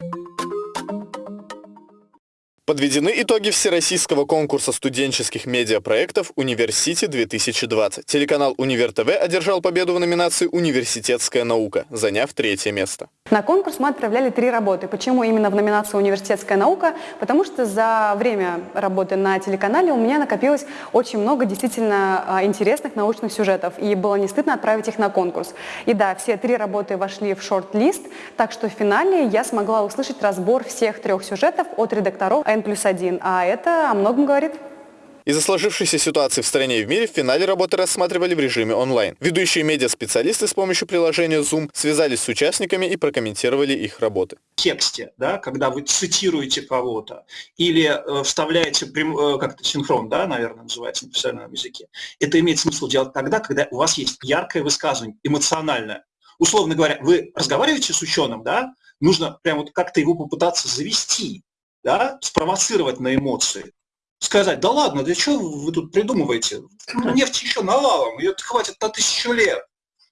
you Подведены итоги всероссийского конкурса студенческих медиапроектов «Университи-2020». Телеканал «Универ ТВ» одержал победу в номинации «Университетская наука», заняв третье место. На конкурс мы отправляли три работы. Почему именно в номинации «Университетская наука»? Потому что за время работы на телеканале у меня накопилось очень много действительно а, интересных научных сюжетов, и было не стыдно отправить их на конкурс. И да, все три работы вошли в шорт-лист, так что в финале я смогла услышать разбор всех трех сюжетов от редакторов N плюс 1, а это о многом говорит. Из-за сложившейся ситуации в стране и в мире в финале работы рассматривали в режиме онлайн. Ведущие медиаспециалисты с помощью приложения Zoom связались с участниками и прокомментировали их работы. В тексте, да, когда вы цитируете кого-то или э, вставляете прям, э, как-то синхрон, да, наверное, называется на профессиональном языке, это имеет смысл делать тогда, когда у вас есть яркое высказывание, эмоциональное. Условно говоря, вы разговариваете с ученым, да, нужно прям вот как-то его попытаться завести, да, спровоцировать на эмоции, сказать, да ладно, да что вы тут придумываете? Ну, нефть еще навалом, ее хватит на тысячу лет.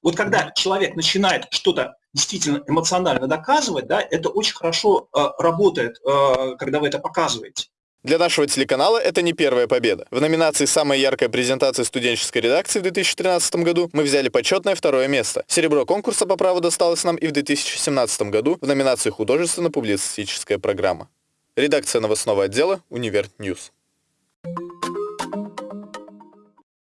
Вот когда человек начинает что-то действительно эмоционально доказывать, да, это очень хорошо э, работает, э, когда вы это показываете. Для нашего телеканала это не первая победа. В номинации «Самая яркая презентация студенческой редакции» в 2013 году мы взяли почетное второе место. Серебро конкурса по праву досталось нам и в 2017 году в номинации «Художественно-публицистическая программа». Редакция новостного отдела «Univer News».